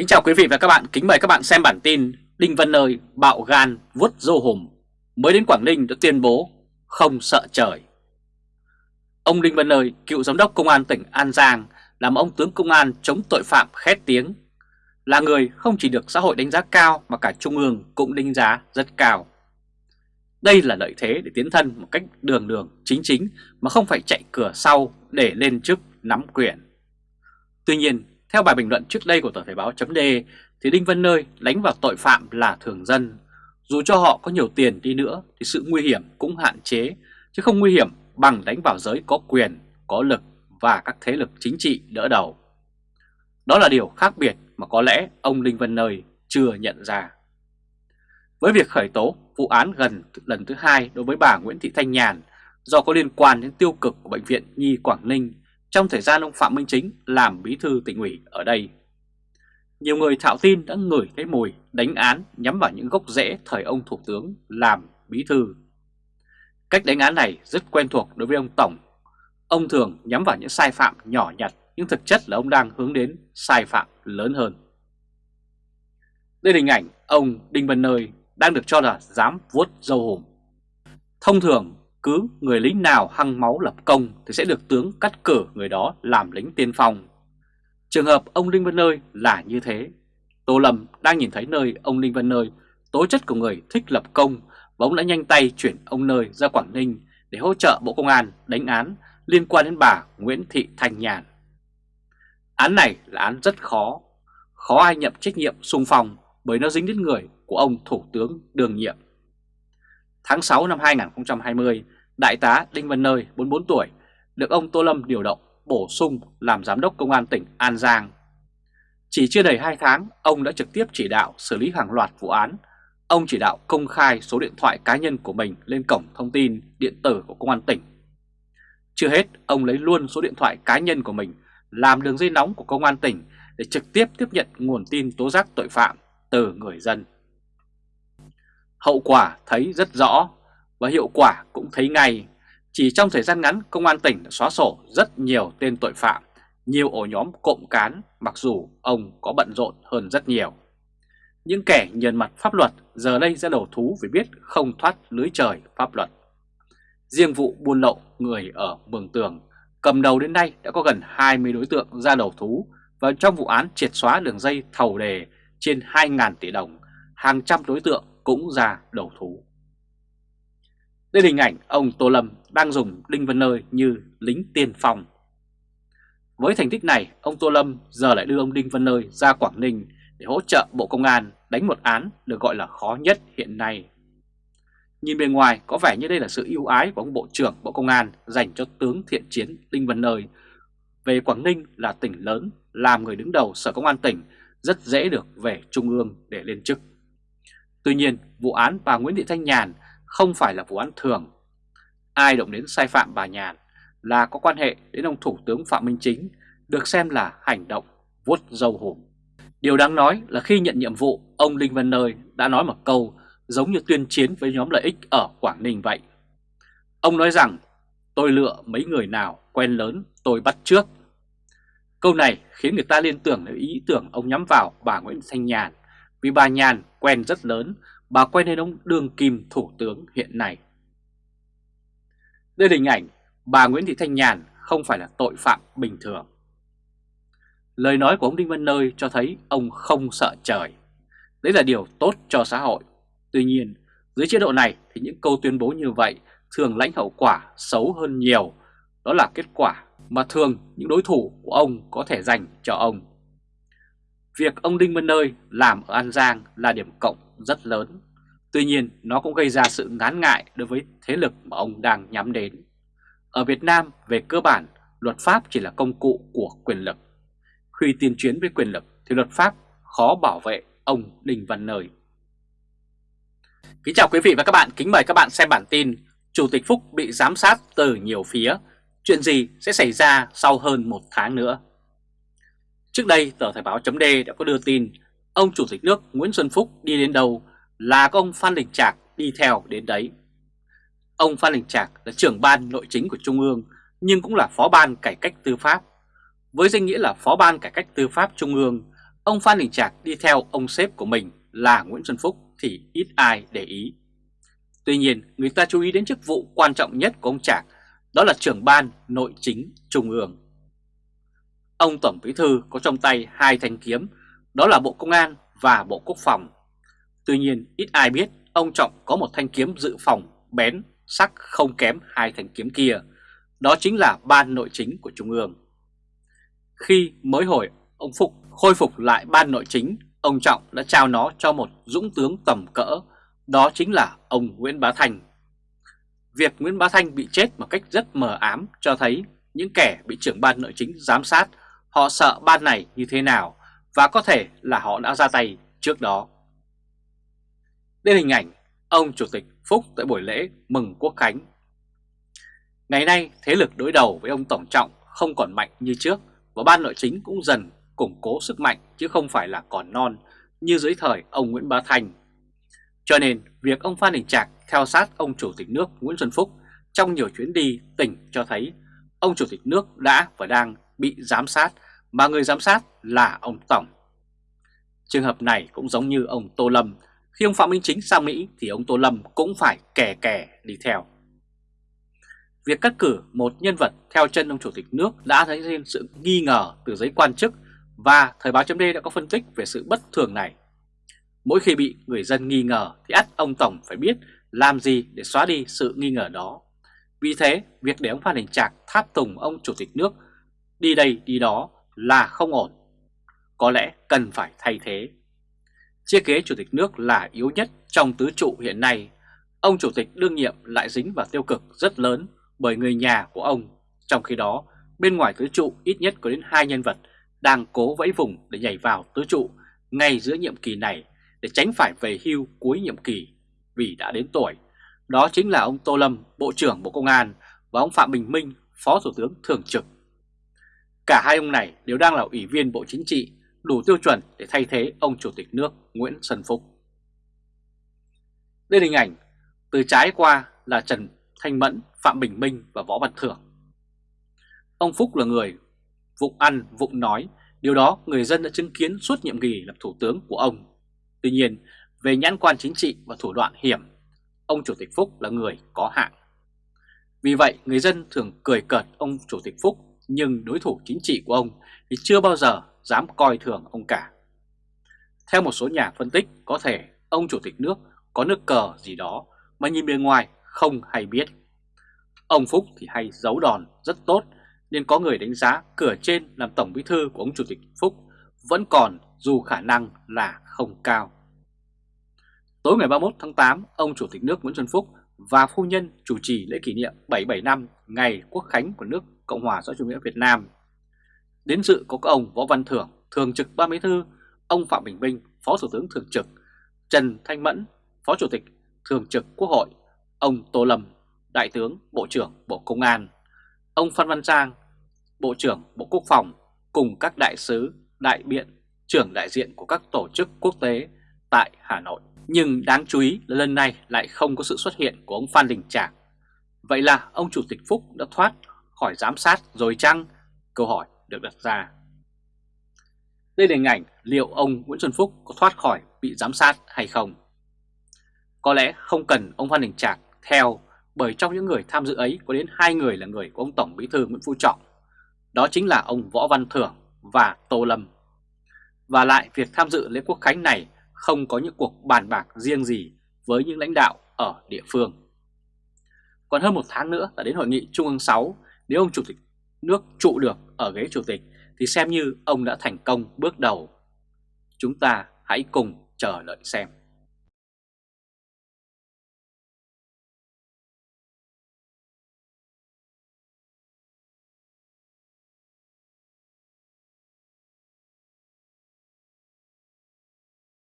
Kính chào quý vị và các bạn, kính mời các bạn xem bản tin Đinh Văn Nơi bạo gan vuốt dô hùm mới đến Quảng Ninh đã tuyên bố không sợ trời. Ông Đinh Văn Nơi, cựu giám đốc công an tỉnh An Giang, làm ông tướng công an chống tội phạm khét tiếng, là người không chỉ được xã hội đánh giá cao mà cả Trung ương cũng đánh giá rất cao. Đây là lợi thế để tiến thân một cách đường đường chính chính mà không phải chạy cửa sau để lên chức nắm quyền. Tuy nhiên, theo bài bình luận trước đây của tờ Thời báo chấm thì Đinh Văn Nơi đánh vào tội phạm là thường dân. Dù cho họ có nhiều tiền đi nữa thì sự nguy hiểm cũng hạn chế, chứ không nguy hiểm bằng đánh vào giới có quyền, có lực và các thế lực chính trị đỡ đầu. Đó là điều khác biệt mà có lẽ ông Đinh Văn Nơi chưa nhận ra. Với việc khởi tố vụ án gần lần thứ hai đối với bà Nguyễn Thị Thanh Nhàn do có liên quan đến tiêu cực của Bệnh viện Nhi Quảng Ninh trong thời gian ông Phạm Minh Chính làm bí thư tỉnh ủy ở đây. Nhiều người thạo tin đã ngửi cái mùi đánh án nhắm vào những gốc rễ thời ông Thủ tướng làm bí thư. Cách đánh án này rất quen thuộc đối với ông Tổng. Ông thường nhắm vào những sai phạm nhỏ nhặt, nhưng thực chất là ông đang hướng đến sai phạm lớn hơn. Đây là hình ảnh ông Đinh Văn Nơi đang được cho là dám vuốt dâu hùm. Thông thường cứ người lính nào hăng máu lập công thì sẽ được tướng cắt cử người đó làm lính tiên phong. Trường hợp ông Đinh Văn Nơi là như thế. Tô Lâm đang nhìn thấy nơi ông Đinh Văn Nơi tố chất của người thích lập công và ông đã nhanh tay chuyển ông Nơi ra Quảng Ninh để hỗ trợ Bộ Công an đánh án liên quan đến bà Nguyễn Thị Thanh Nhàn. Án này là án rất khó, khó ai nhận trách nhiệm xung phong bởi nó dính đến người của ông Thủ tướng đương nhiệm. Tháng 6 năm 2020, Đại tá Đinh Văn Nơi, 44 tuổi, được ông Tô Lâm điều động bổ sung làm Giám đốc Công an tỉnh An Giang. Chỉ chưa đầy 2 tháng, ông đã trực tiếp chỉ đạo xử lý hàng loạt vụ án. Ông chỉ đạo công khai số điện thoại cá nhân của mình lên cổng thông tin điện tử của Công an tỉnh. Chưa hết, ông lấy luôn số điện thoại cá nhân của mình làm đường dây nóng của Công an tỉnh để trực tiếp tiếp nhận nguồn tin tố giác tội phạm từ người dân. Hậu quả thấy rất rõ và hiệu quả cũng thấy ngay. Chỉ trong thời gian ngắn, Công an tỉnh đã xóa sổ rất nhiều tên tội phạm, nhiều ổ nhóm cộng cán mặc dù ông có bận rộn hơn rất nhiều. Những kẻ nhận mặt pháp luật giờ đây ra đầu thú vì biết không thoát lưới trời pháp luật. Riêng vụ buôn lậu người ở Mường Tường cầm đầu đến nay đã có gần 20 đối tượng ra đầu thú và trong vụ án triệt xóa đường dây thầu đề trên 2.000 tỷ đồng, hàng trăm đối tượng cũng ra đầu thú. Đây là hình ảnh ông Tô Lâm đang dùng Đinh Văn Nơi như lính tiên phong. Với thành tích này, ông Tô Lâm giờ lại đưa ông Đinh Văn Nơi ra Quảng Ninh để hỗ trợ Bộ Công an đánh một án được gọi là khó nhất hiện nay. Nhìn bề ngoài có vẻ như đây là sự ưu ái của ông Bộ trưởng Bộ Công an dành cho tướng thiện chiến Đinh Văn Nơi. Về Quảng Ninh là tỉnh lớn, làm người đứng đầu Sở Công an tỉnh rất dễ được về Trung ương để lên chức. Tuy nhiên, vụ án bà Nguyễn Thị Thanh Nhàn không phải là vụ án thường. Ai động đến sai phạm bà Nhàn là có quan hệ đến ông Thủ tướng Phạm Minh Chính được xem là hành động vuốt dâu hùm. Điều đáng nói là khi nhận nhiệm vụ, ông Linh Văn Nơi đã nói một câu giống như tuyên chiến với nhóm lợi ích ở Quảng Ninh vậy. Ông nói rằng, tôi lựa mấy người nào quen lớn tôi bắt trước. Câu này khiến người ta liên tưởng đến ý tưởng ông nhắm vào bà Nguyễn Thanh Nhàn, vì bà Nhàn quen rất lớn bà quen đến ông đương kim thủ tướng hiện nay. Đây là hình ảnh bà Nguyễn Thị Thanh Nhàn không phải là tội phạm bình thường. Lời nói của ông Đinh Văn Nơi cho thấy ông không sợ trời. Đấy là điều tốt cho xã hội. Tuy nhiên, dưới chế độ này thì những câu tuyên bố như vậy thường lãnh hậu quả xấu hơn nhiều. Đó là kết quả mà thường những đối thủ của ông có thể dành cho ông. Việc ông Đinh Văn Nơi làm ở An Giang là điểm cộng rất lớn. Tuy nhiên, nó cũng gây ra sự ngán ngại đối với thế lực mà ông đang nhắm đến. Ở Việt Nam, về cơ bản, luật pháp chỉ là công cụ của quyền lực. Khi tiên chuyến với quyền lực thì luật pháp khó bảo vệ ông Đinh Văn Nơi. Kính chào quý vị và các bạn, kính mời các bạn xem bản tin Chủ tịch Phúc bị giám sát từ nhiều phía. Chuyện gì sẽ xảy ra sau hơn một tháng nữa? Trước đây, tờ Thời báo chấm đã có đưa tin ông Chủ tịch nước Nguyễn Xuân Phúc đi đến đâu là có ông Phan Đình Trạc đi theo đến đấy. Ông Phan Đình Trạc là trưởng ban nội chính của Trung ương nhưng cũng là phó ban cải cách tư pháp. Với danh nghĩa là phó ban cải cách tư pháp Trung ương, ông Phan Đình Trạc đi theo ông sếp của mình là Nguyễn Xuân Phúc thì ít ai để ý. Tuy nhiên, người ta chú ý đến chức vụ quan trọng nhất của ông Trạc, đó là trưởng ban nội chính trung ương. Ông Tổng Bí Thư có trong tay hai thanh kiếm, đó là Bộ Công an và Bộ Quốc phòng. Tuy nhiên, ít ai biết ông Trọng có một thanh kiếm dự phòng bén, sắc không kém hai thanh kiếm kia, đó chính là ban nội chính của Trung ương. Khi mới hồi ông Phục khôi phục lại ban nội chính, ông Trọng đã trao nó cho một dũng tướng tầm cỡ, đó chính là ông Nguyễn Bá thành Việc Nguyễn Bá Thanh bị chết một cách rất mờ ám cho thấy những kẻ bị trưởng ban nội chính giám sát họ sợ ban này như thế nào và có thể là họ đã ra tay trước đó. Đây hình ảnh ông Chủ tịch Phúc tại buổi lễ mừng Quốc Khánh. Ngày nay, thế lực đối đầu với ông Tổng Trọng không còn mạnh như trước và ban nội chính cũng dần củng cố sức mạnh chứ không phải là còn non như dưới thời ông Nguyễn Bá Thành. Cho nên, việc ông Phan Đình Trạc theo sát ông Chủ tịch nước Nguyễn Xuân Phúc trong nhiều chuyến đi tỉnh cho thấy ông Chủ tịch nước đã và đang bị giám sát mà người giám sát là ông Tổng. Trường hợp này cũng giống như ông Tô Lâm, khi ông Phạm Minh Chính sang Mỹ thì ông Tô Lâm cũng phải kè kè đi theo. Việc cắt cử một nhân vật theo chân ông Chủ tịch nước đã thấy thêm sự nghi ngờ từ giới quan chức và Thời báo chấm đã có phân tích về sự bất thường này. Mỗi khi bị người dân nghi ngờ thì ắt ông Tổng phải biết làm gì để xóa đi sự nghi ngờ đó. Vì thế, việc để ông Phan Đình Trạc tháp tùng ông Chủ tịch nước đi đây đi đó là không ổn. Có lẽ cần phải thay thế. Chiếc ghế Chủ tịch nước là yếu nhất trong tứ trụ hiện nay. Ông Chủ tịch đương nhiệm lại dính vào tiêu cực rất lớn bởi người nhà của ông. Trong khi đó, bên ngoài tứ trụ ít nhất có đến hai nhân vật đang cố vẫy vùng để nhảy vào tứ trụ ngay giữa nhiệm kỳ này để tránh phải về hưu cuối nhiệm kỳ vì đã đến tuổi. Đó chính là ông Tô Lâm, Bộ trưởng Bộ Công an và ông Phạm Bình Minh, Phó Thủ tướng Thường trực. Cả hai ông này đều đang là ủy viên Bộ Chính trị, đủ tiêu chuẩn để thay thế ông Chủ tịch nước Nguyễn Xuân Phúc. Đây là hình ảnh từ trái qua là Trần Thanh Mẫn, Phạm Bình Minh và Võ Văn Thưởng. Ông Phúc là người vụng ăn, vụng nói, điều đó người dân đã chứng kiến suốt nhiệm kỳ làm thủ tướng của ông. Tuy nhiên, về nhãn quan chính trị và thủ đoạn hiểm, ông Chủ tịch Phúc là người có hạng. Vì vậy, người dân thường cười cợt ông Chủ tịch Phúc, nhưng đối thủ chính trị của ông thì chưa bao giờ dám coi thường ông cả. Theo một số nhà phân tích, có thể ông Chủ tịch nước có nước cờ gì đó mà nhìn bên ngoài không hay biết. Ông Phúc thì hay giấu đòn rất tốt nên có người đánh giá cửa trên làm Tổng Bí Thư của ông Chủ tịch Phúc vẫn còn dù khả năng là không cao. Tối ngày 31 tháng 8, ông Chủ tịch nước Nguyễn Xuân Phúc và phu nhân chủ trì lễ kỷ niệm 77 năm ngày Quốc khánh của nước Cộng hòa xã chủ nghĩa Việt Nam. Đến dự có các ông Võ Văn Thưởng, Thường trực Ban Bí Thư, ông Phạm Bình Minh, Phó Thủ tướng Thường trực, Trần Thanh Mẫn, Phó Chủ tịch Thường trực Quốc hội, ông Tô Lâm, Đại tướng Bộ trưởng Bộ Công an, ông Phan Văn Giang, Bộ trưởng Bộ Quốc phòng cùng các đại sứ, đại biện, trưởng đại diện của các tổ chức quốc tế tại Hà Nội. Nhưng đáng chú ý là lần này lại không có sự xuất hiện của ông Phan Đình Trạc. Vậy là ông Chủ tịch Phúc đã thoát khỏi giám sát rồi chăng? Câu hỏi được đặt ra. Đây là hình ảnh liệu ông Nguyễn Xuân Phúc có thoát khỏi bị giám sát hay không? Có lẽ không cần ông Phan Đình Trạc theo bởi trong những người tham dự ấy có đến hai người là người của ông Tổng Bí thư Nguyễn Phú Trọng. Đó chính là ông Võ Văn Thưởng và Tô Lâm. Và lại việc tham dự lễ quốc khánh này không có những cuộc bàn bạc riêng gì với những lãnh đạo ở địa phương. Còn hơn một tháng nữa là đến hội nghị Trung ương 6, nếu ông Chủ tịch nước trụ được ở ghế Chủ tịch, thì xem như ông đã thành công bước đầu. Chúng ta hãy cùng chờ đợi xem.